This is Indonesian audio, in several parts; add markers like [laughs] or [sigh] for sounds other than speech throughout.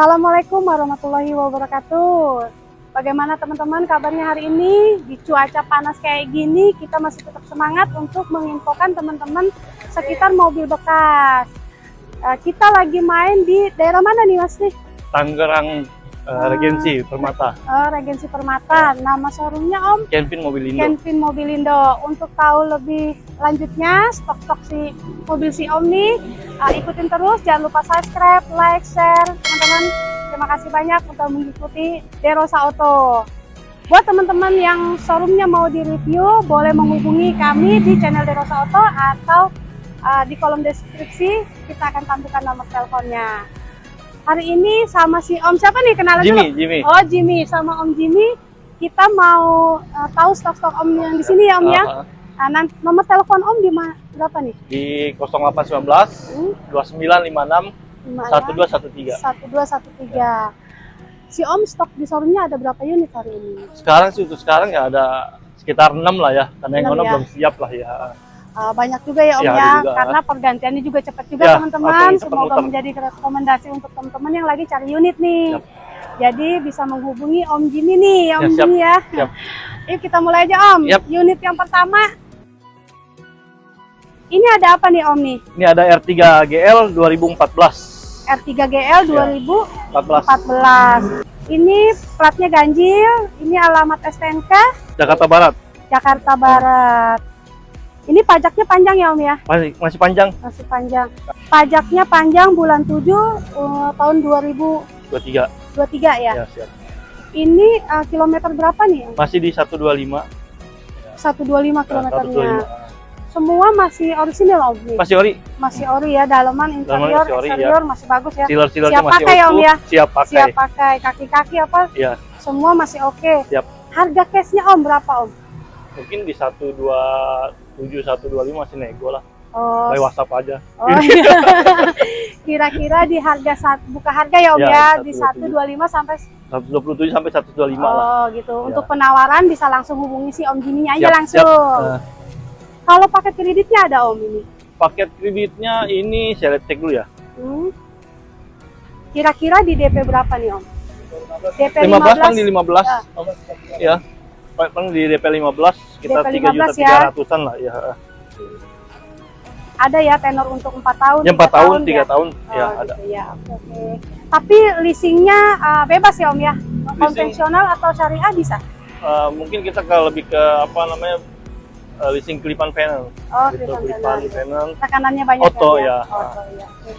Assalamualaikum warahmatullahi wabarakatuh. Bagaimana teman-teman kabarnya hari ini? Di cuaca panas kayak gini, kita masih tetap semangat untuk menginfokan teman-teman sekitar mobil bekas. Eh, kita lagi main di daerah mana nih Mas nih? Tangerang uh, Regensi Permata. Eh, Regensi Permata. Nama showroomnya Om Kenvin Mobilindo. Kenvin Mobilindo. Untuk tahu lebih lanjutnya stok-stok si mobil si Om nih, uh, ikutin terus. Jangan lupa subscribe, like, share, teman-teman. Terima kasih banyak untuk mengikuti Derosa Auto. Buat teman-teman yang showroomnya mau di-review, boleh menghubungi kami di channel Derosa Auto atau uh, di kolom deskripsi kita akan tampilkan nomor teleponnya. Hari ini sama si Om siapa nih kenalan Jimmy, dulu? Jimmy. Oh Jimmy sama Om Jimmy kita mau uh, tahu stok-stok Om yang di sini ya Om ya. Uh, uh, Nah, nan- nomor telepon Om di mana? Berapa nih? di 0819 Hmm, 2956 lima ya. 1213. 1213. Si Om stok di showroomnya ada berapa unit hari ini? Sekarang sih untuk sekarang ya ada sekitar 6 lah ya. Karena yang ono ya. belum siap lah ya. Uh, banyak juga ya Om Ya, ya, juga. karena pergantiannya juga cepat juga Ya, teman-teman. cepat Semoga muter. menjadi rekomendasi untuk teman-teman yang lagi cari unit nih. Siap. Jadi bisa menghubungi Om Jimmy nih, Om Ya, siap. Jimmy ya. Siap. [laughs] Yuk kita mulai aja Om. Yap. Unit yang pertama. Ini ada apa nih Om nih? Ini ada R3 GL 2014. R3 GL Ya. 2014. 14 Ini platnya ganjil, ini alamat STNK Jakarta Barat. Jakarta Barat. Ini pajaknya panjang ya Om ya? Masih masih panjang Masih panjang. Pajaknya panjang bulan 7 uh, tahun 2023 23. ya. Ya, siap. Ini uh, kilometer berapa nih? Masih di 125. 125 Nah, kilometernya. 125. Semua masih orisinil Om. Masih ori. Masih ori ya, dalaman, interior, masih ori, ya. eksterior masih bagus ya. Sealer-sealernya Siap masih pakai ya, Om, ya? Siap pakai. Siap pakai kaki-kaki apa? Iya. Semua masih oke. Siap. Harga cashnya Om berapa Om? Mungkin di 127 125 masih nego lah. Oh, By WhatsApp aja. oh iya. [laughs] Kira-kira di harga saat buka harga ya Om ya, Ya, di 125. 125 sampai 127 sampai 125 lah. Oh gitu. Ya. Untuk penawaran bisa langsung hubungi si Om Jimmy aja Siap, langsung. siap. Nah, Kalau paket kreditnya ada Om ini. paket kreditnya ini saya lihat cek dulu ya. Hmm. Kira-kira di DP berapa nih Om? DP 15 kan 15, di 15. Ya. Paling di DP 15 sekitar DP 3 juta 15 ya. 300-an lah ya. ada ya tenor untuk empat tahun. Ya 4 tiga tahun, 3 ya? tahun Oh, ya ada. gitu ya. Oke. oke. Tapi leasingnya uh, bebas ya Om ya? Konvensional atau syariah bisa? Eh, mungkin kita ke lebih ke apa namanya eh, leasing kelipan panel. Oh, gitu, kelipan panel. tekanannya banyak Oto, kan ya. Oto, ya. Oke.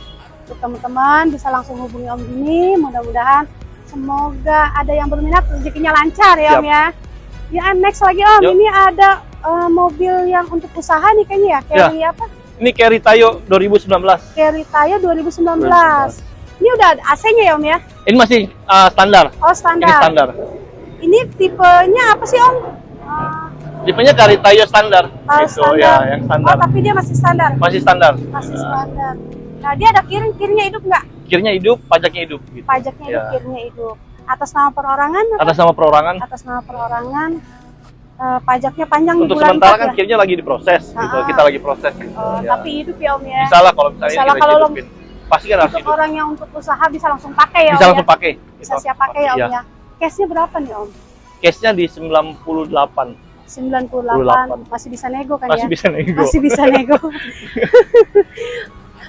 Untuk teman-teman bisa langsung hubungi Om Jimmy. Mudah-mudahan semoga ada yang berminat rezekinya lancar ya Om ya. Ya next lagi Om, Yuk. ini ada eh, mobil yang untuk usaha nih kayaknya ya. Carry apa? Ini Carry Tayo 2019. Carry Tayo 2019. Ini udah ada AC-nya ya Om ya? Ini masih eh, standar. Oh Ini standar. standar. Ini tipenya apa sih Om? Tipenya Carry Tayo standar. ah, Gitu ya, yang standar. Oh tapi dia masih standar. Masih standar. Masih standar. Nah dia ada kiring, kiringnya hidup nggak? Kirnya hidup, pajaknya hidup gitu. Pajaknya hidup, Ya. kiringnya hidup. Atas nama perorangan? apa? Atas nama perorangan. atas nama perorangan eh, pajaknya panjang di Untuk bulan sementara 4 kan ya? kirnya lagi diproses gitu. Ah. Kita lagi proses gitu. Oh, ya. tapi hidup ya Om ya Bisa lah kalau misalnya Bisa kita kalau lo- hidupin. Pasti kan harus hidup. orang yang untuk usaha bisa langsung pakai ya Bisa Om langsung ya pakai. bisa siap pakai ya Om ya cashnya berapa nih Om? Case-nya di 98. 98 masih bisa nego kan Masih ya? bisa nego. masih bisa nego [laughs]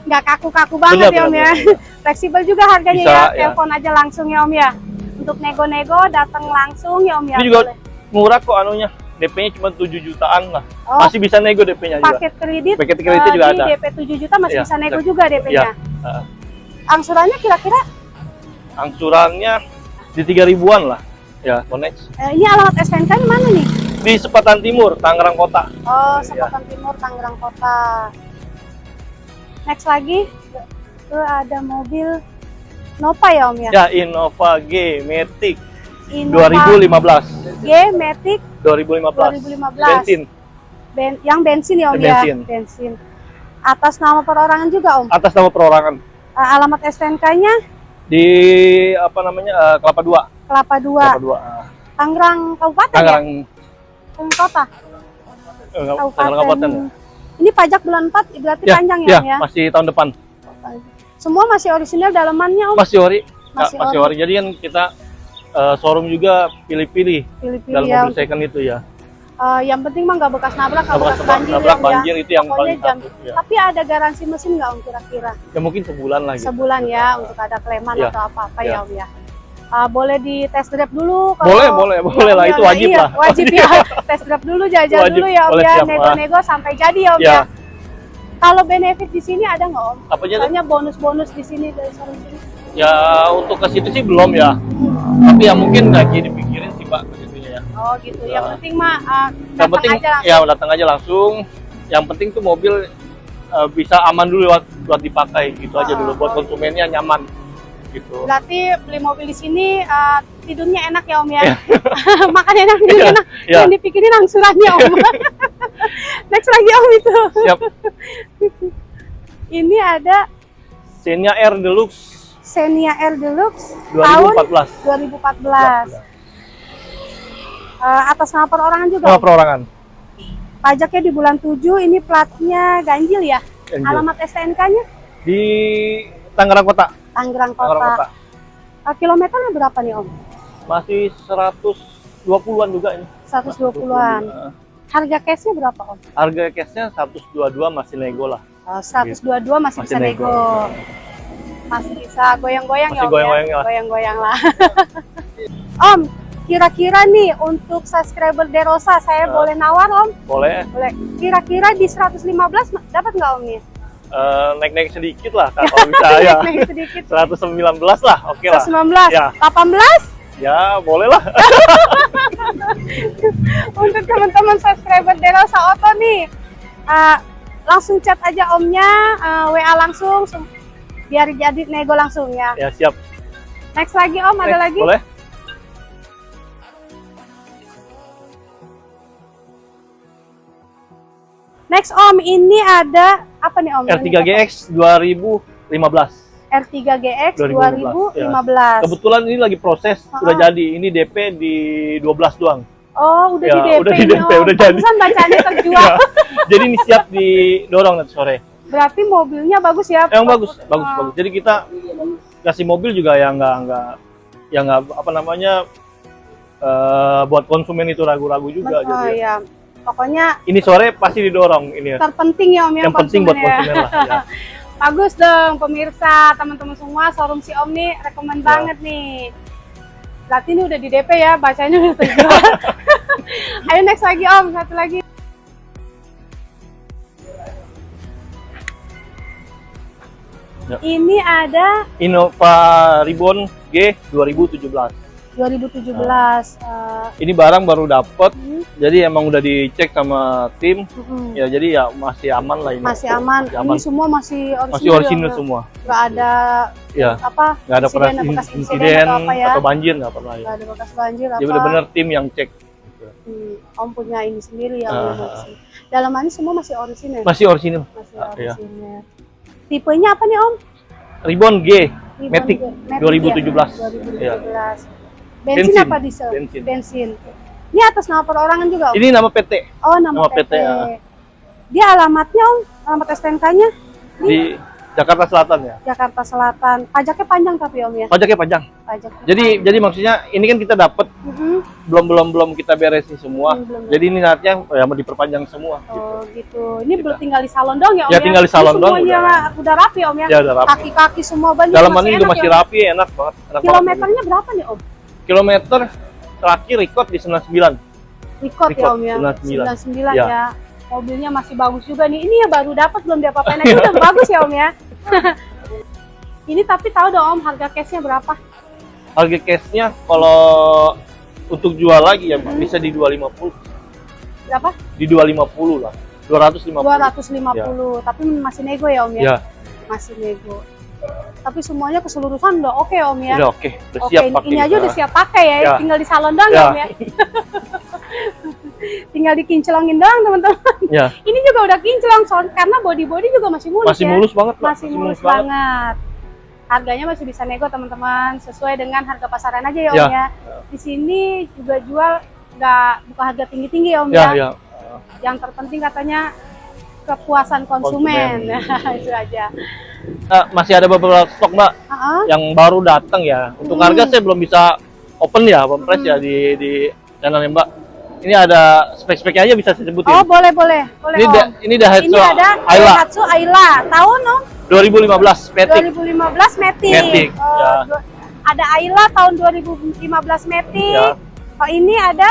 nggak kaku-kaku banget Benar, ya Om benar, ya fleksibel juga harganya Bisa, ya ya. telepon aja langsung ya Om ya untuk nego-nego datang langsung ya Om ya Ini juga boleh. murah kok anunya. DP-nya cuma 7 jutaan lah. oh, Masih bisa nego DP-nya juga. paket kredit Paket kreditnya eh, juga ada. DP 7 juta masih Iya, bisa nego juga DP-nya Iya. Heeh. angsurannya kira-kira Angsurannya di 3 ribuan lah. Ya, connect. Eh, ini alamat STNK mana nih? Di Sepatan Timur, Tangerang Kota. Oh, Iya. Sepatan Timur, Tangerang Kota. Next lagi, itu ada mobil Nova ya Om ya? Ya, Innova G Matic Innova 2015. G Matic 2015. 2015. Bensin. ben, yang bensin ya Om Bensin. ya? Bensin. Atas nama perorangan juga Om. Atas nama perorangan. Eh, alamat STNK-nya Di apa namanya? eh, Kelapa 2. Kelapa 2, Kelapa 2. ah. Tangerang Kabupaten Tangerang ya? Kota. eh, Kabupaten. ya? Ini pajak bulan 4 berarti Ya, panjang ya, ya, ya? masih tahun depan. Semua masih orisinal dalamannya Om. Masih ori. Masih masih ori. ori. Jadi kan kita eh, showroom juga pilih-pilih dalam ya. mobil second itu ya. Eh, yang penting mah nggak bekas nabrak, nggak Nabrak, bekas banjir, nabrak ya, ya. banjir itu yang paling jam. Ya. Tapi ada garansi mesin nggak Om kira-kira? ya mungkin sebulan lagi. Sebulan ya untuk ada kleman Ya. atau apa-apa Ya. ya Om ya. Ah, boleh di test drive dulu kalau Boleh, boleh, boleh lah. Om, Itu ya, wajib iya, lah. Wajib ya. [laughs] test drive dulu, jajal Wajib. dulu ya Om Boleh, ya. Nego-nego sampai jadi ya Om Ya. ya. Kalau benefit di sini ada nggak Om? Apa? Soalnya bonus-bonus di sini dari showroom sini. Ya untuk ke situ sih belum ya. Tapi ya mungkin lagi dipikirin sih Pak ya. Oh gitu. Ya. Yang penting mah ah, Yang datang penting aja langsung. ya datang aja langsung. Yang penting tuh mobil eh, bisa aman dulu buat, buat dipakai gitu aja Ah, dulu buat oh. konsumennya nyaman gitu. Berarti beli mobil di sini ah, tidurnya enak ya Om ya. Iya. [laughs] Makan enak, tidur Iya, enak. iya. Yang dipikirin angsurannya Om. [laughs] Next lagi Om itu. Siap. [laughs] Ini ada Xenia R Deluxe Xenia R Deluxe tahun 2014. 2014. Eh, atas nama perorangan juga. Nama perorangan. Pajaknya di bulan 7, ini platnya ganjil ya. Ganjil. Alamat STNK-nya Di Tangerang Kota. Tangerang Tangerang Kota. Kota. Eh, kilometernya berapa nih Om? Masih 120-an juga ini. 120-an. Harga cashnya berapa Om? Harga cashnya 122 masih nego lah. Oh, 122 masih, Masih bisa nego. nego. Masih bisa goyang-goyang ya Om goyang-goyang ya? lah. Goyang-goyang lah. [laughs] om, kira-kira nih untuk subscriber Derosa saya Ya. boleh nawar Om? Boleh Boleh. Kira-kira di 115 ma- dapat nggak Om nih? Eh, naik-naik sedikit lah Kak, kalau [laughs] bisa ya. Naik sedikit. 119 lah, oke lah. 119, Ya. 18 Ya, boleh lah. [laughs] untuk teman-teman subscriber Derosa Auto nih. eh, langsung chat aja omnya, eh, WA langsung, biar jadi nego langsung ya. ya, siap. Next lagi om, ada Next, lagi? Boleh? Next om, ini ada apa nih om? R3 GX 2015. R3 GX 2015. 2015, Kebetulan ini lagi proses, Ah. udah jadi. Ini DP di 12 doang. Oh, udah Ya, di DP udah di DP, udah jadi. Pantesan bacanya [laughs] terjual. Ya, jadi ini siap didorong nanti sore. Berarti mobilnya bagus ya? Emang bagus, bagus, Ah. bagus. Jadi kita kasih mobil juga yang nggak nggak yang nggak apa namanya eh, buat konsumen itu ragu-ragu juga. Oh, gitu ya. Pokoknya Ini sore pasti didorong ini ya. terpenting ya om ya Yang penting buat konsumen ya. lah. Ya. [laughs] Bagus dong pemirsa, teman-teman semua showroom si Om nih rekomend Ya. banget nih. Berarti ini udah di DP ya, bacanya udah terjual. [laughs] Ayo next lagi Om, satu lagi. Ya. Ini ada Innova Ribbon G 2017. 2017. eh, Ini barang baru dapet, hmm, jadi emang udah dicek sama tim. hmm, Ya jadi ya masih aman lah ini. masih aman. Masih aman. Ini semua masih orisinal. Masih orisinal ya, semua. Nggak ada Ya, apa? nggak ada insiden, bekas in- insiden insiden atau apa ya? atau banjir nggak pernah ya. Nggak ada bekas banjir apa? Jadi benar-benar tim yang cek. Hmm, Om punya ini sendiri ya. Ah, Om, ah. Dalamannya semua masih orisinal. Masih orisinal. Masih Ah, iya. Tipenya apa nih Om? Ribbon G Ribbon Matic G- Matic 2017. Ya? 2017. Iya. Bensin, Bensin. apa diesel? Bensin. Ini atas nama perorangan juga Om? Ini nama PT Oh nama, nama PT. PT, ya. Dia alamatnya Om? Alamat STNK-nya? di Jakarta Selatan ya. Jakarta Selatan. Pajaknya panjang tapi Om ya? Pajaknya panjang. Pajak. Jadi jadi maksudnya ini kan kita dapat Mhm. belum belum belum kita beresin semua. Hmm, belum. Jadi ini nantinya ya mau diperpanjang semua. gitu. Oh gitu. Ini belum tinggal di salon dong ya Om Ya, tinggal di salon Ini doang, Semuanya udah rapi Om ya? Ya udah rapi. Kaki-kaki semua banyak Dalamannya juga enak masih ya, rapi, enak banget. Enak banget. Kilometernya berapa nih Om? Kilometer terakhir record di 99. Record ya Record, Om ya? 99. 99 Ya. ya. Mobilnya masih bagus juga nih. Ini ya baru dapat belum diapa-apain aja udah bagus ya Om ya. [laughs] Ini tapi tahu dong Om harga cashnya berapa? Harga cashnya kalau untuk jual lagi ya Hmm. bisa di 250. Berapa? Di 250 lah. 250. 250. Tapi masih nego ya Om ya? Ya, Masih nego. Tapi semuanya keseluruhan udah oke Om ya? udah oke, udah Oke, siap ini, pakai. ini aja udah siap pakai ya, Ya. tinggal di salon doang ya, Ya. Om ya. [laughs] tinggal dikinclongin doang teman-teman. Ya, Ini juga udah kinclong soal karena body-body juga masih mulus masih ya. mulus banget, Pak. masih mulus banget. Harganya masih bisa nego teman-teman, sesuai dengan harga pasaran aja ya Om Ya. ya. Di sini juga jual nggak buka harga tinggi-tinggi ya Om Ya, ya. ya. Yang terpenting katanya kepuasan konsumen. Konsumen. [laughs] itu aja. Nah, masih ada beberapa stok mbak Heeh. yang baru datang ya. Untuk Hmm. harga saya belum bisa open ya, open price ya di di channelnya mbak. Ini ada spek-speknya aja bisa saya sebutin. Oh, boleh, boleh. Boleh, ini Om. da, ini Daihatsu Ini ada Ayla Daihatsu Ayla. Tahun, Om? 2015 Matic. 2015 Matic. Matic, Oh, ya. Ada Ayla tahun 2015 Matic. Ya. Oh, ini ada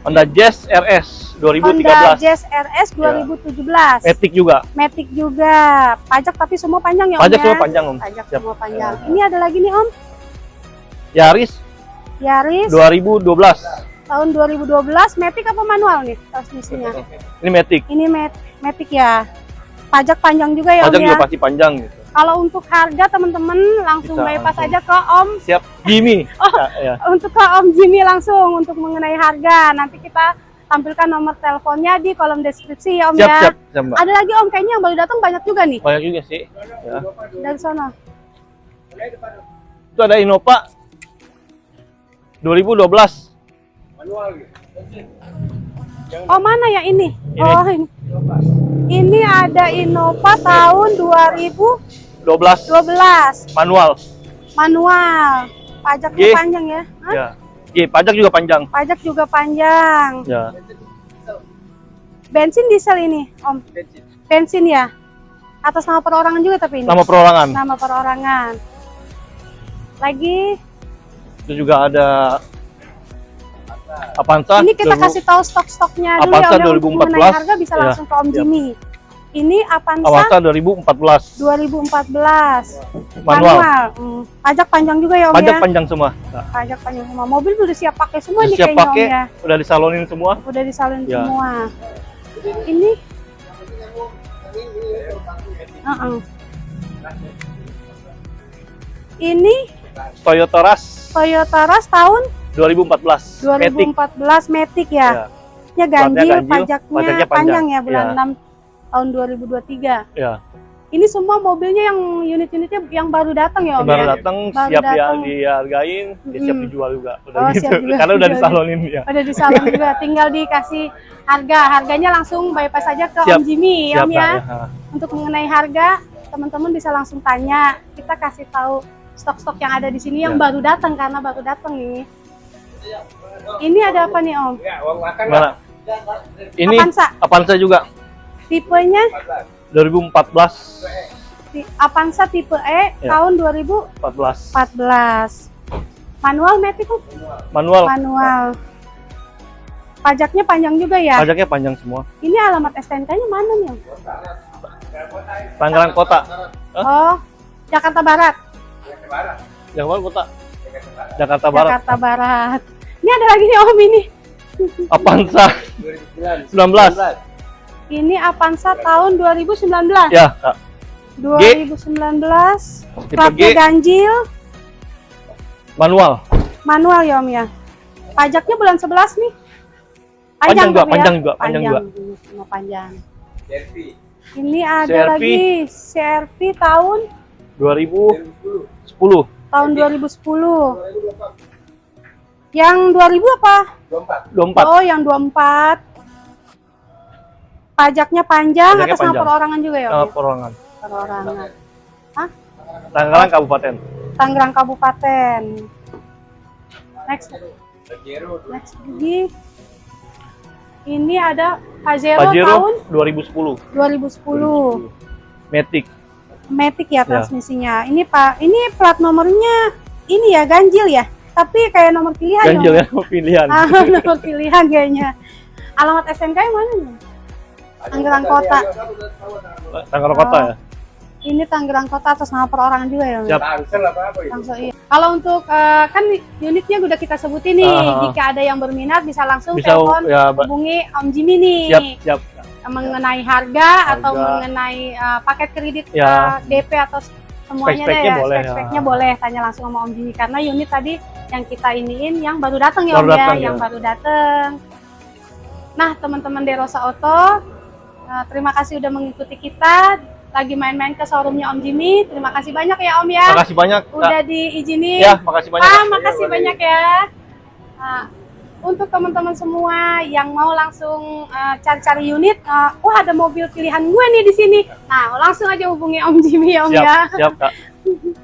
Honda Jazz RS 2013. Honda Jazz RS 2017. Matic juga. Matic juga. Pajak tapi semua panjang ya, Om Pajak ya? semua panjang om. Pajak Siap. semua panjang. Ini ada lagi nih, Om. Yaris Yaris 2012. tahun 2012 Matic apa manual nih transmisinya? Ini Matic. Ini Mat Matic ya. Pajak panjang juga ya, Pajak Om juga ya. pasti panjang gitu. Kalau untuk harga teman-teman langsung Bisa bypass langsung. aja ke Om Siap. Jimmy. [laughs] Oh. Ya, ya. untuk ke Om Jimmy langsung untuk mengenai harga. Nanti kita tampilkan nomor teleponnya di kolom deskripsi ya Om Siap, ya. siap, siap, Mbak. Ada lagi Om kayaknya yang baru datang banyak juga nih Banyak juga sih. Ya. dari sana. Itu ada Innova 2012. Oh mana ya ini? Ini. Oh ini. Ini ada Innova tahun 2012 12 manual. manual. Pajaknya G. panjang ya? Hah? Ya. G, pajak juga panjang. Pajak juga panjang. Ya. Bensin diesel ini, Om. Bensin ya? Atas nama perorangan juga tapi ini. Nama perorangan. Nama perorangan. Lagi Itu juga ada Avanza. ini kita 2000 kasih tahu stok-stoknya dulu Avanza ya Om, ya, untuk 2014. mengenai harga bisa Ya, langsung ke Om siap. Jimmy. Ini Avanza, Avanza 2014 2014 manual. Hmm, Pajak panjang juga ya Om Pajak ya. panjang semua. Nah, Pajak panjang semua. Mobil udah siap pakai semua udah nih siap kayaknya pakai, Om ya. udah disalonin semua. Udah disalin Ya. semua. Ini Uh-uh. Ini Toyota Rush Toyota Rush tahun 2014. Matic. 2014 Matic ya. Ya. Ya ganjil, ganjil, pajaknya, pajaknya panjang, panjang. ya bulan Ya. 6 tahun 2023. Ya. Ini semua mobilnya yang unit-unitnya yang baru datang ya Om Baru ya? datang Baru siap ya datang. dihargain, dia siap dijual juga. Udah Oh, gitu. siap juga Karena udah disalonin ya. Ada di salon juga, [laughs] tinggal dikasih harga. Harganya langsung bypass aja ke Siap. Om Jimmy Siap Om ya. Ya. Untuk mengenai harga, teman-teman bisa langsung tanya. Kita kasih tahu stok-stok yang ada di sini yang Ya. baru datang karena baru datang nih. Ini ada apa nih Om? Mana? Ini Avanza. Avanza juga Tipenya 2014 ti- Avanza tipe E Ya. tahun 2014. 14 Manual Om? manual. Manual. Pajaknya panjang juga ya. Pajaknya panjang semua. Ini alamat STNK-nya mana nih? Tangerang Kota. Oh, Jakarta Barat. Jakarta Kota. Jakarta Barat. Jakarta Barat. Ini ada lagi nih Om ini. Avanza 19. Ini Avanza tahun 2019. Ya, Kak. 2019. Tipe Platnya G ganjil, manual. manual ya Om ya. Pajaknya bulan 11 nih. Panjang juga, tapi ya. panjang juga, panjang juga. Ini Semua panjang. Ini ada CRV. lagi CRV tahun 2010. tahun 2010. Yang 2000 apa? 24. Oh, yang 24. Pajaknya panjang Pajaknya atas nama panjang. perorangan juga ya? Nah, ya? perorangan. Perorangan. Hah? Tangerang Kabupaten. Tangerang Kabupaten. Next. Next lagi. Ini ada Pajero, Pajero tahun 2010. 2010. Matic. Matic ya transmisinya. Ini Pak, ini plat nomornya ini ya ganjil ya. Tapi kayak nomor pilihan Ganjil Om. ya pilihan. [laughs] Ah, nomor pilihan kayaknya. Alamat SNK yang mana nih? Tangerang Kota. Tangerang Kota ya. Ini Tangerang Kota atas nama perorangan juga ya. Siap. Langsung iya. Kalau untuk eh, kan unitnya udah kita sebutin nih. Ah. Jika ada yang berminat bisa langsung Bisa telepon ya, hubungi Om Jimmy nih. Siap, siap. Mengenai harga, atau mengenai eh, paket kredit Ya. eh, DP atau semuanya deh Spek-speknya ya. boleh, ya. boleh tanya langsung sama Om Jimmy karena unit tadi yang kita iniin yang baru datang ya Baru Om datang, ya, yang ya. baru datang. Nah, teman-teman Derosa Auto, Eh, terima kasih udah mengikuti kita lagi main-main ke showroomnya Om Jimmy. Terima kasih banyak ya Om ya. Terima kasih banyak. Udah diizinin. Ya, makasih banyak. Ah, makasih ya, banyak ya. Nah, untuk teman-teman semua yang mau langsung eh, cari-cari uh, unit, uh, wah ada mobil pilihan gue nih di sini. Nah, langsung aja hubungi Om Jimmy ya Om siap, ya. Siap, Kak. [laughs]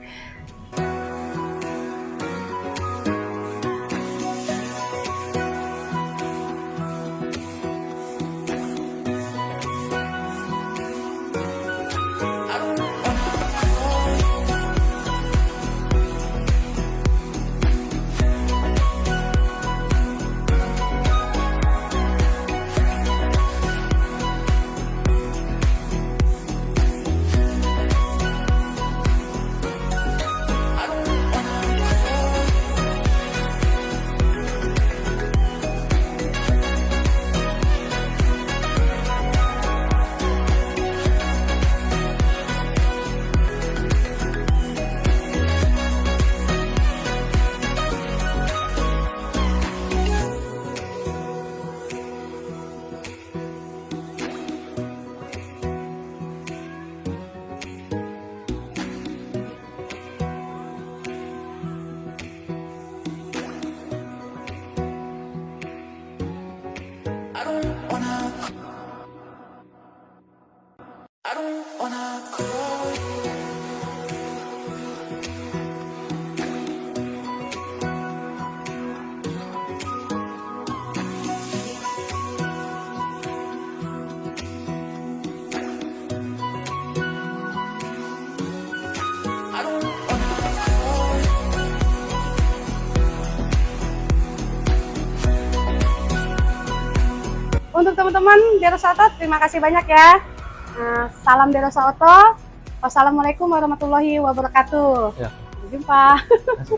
teman-teman Derosa Oto, terima kasih banyak ya. Nah, salam Derosa Oto. Wassalamualaikum warahmatullahi wabarakatuh. Ya. Sampai jumpa. [laughs]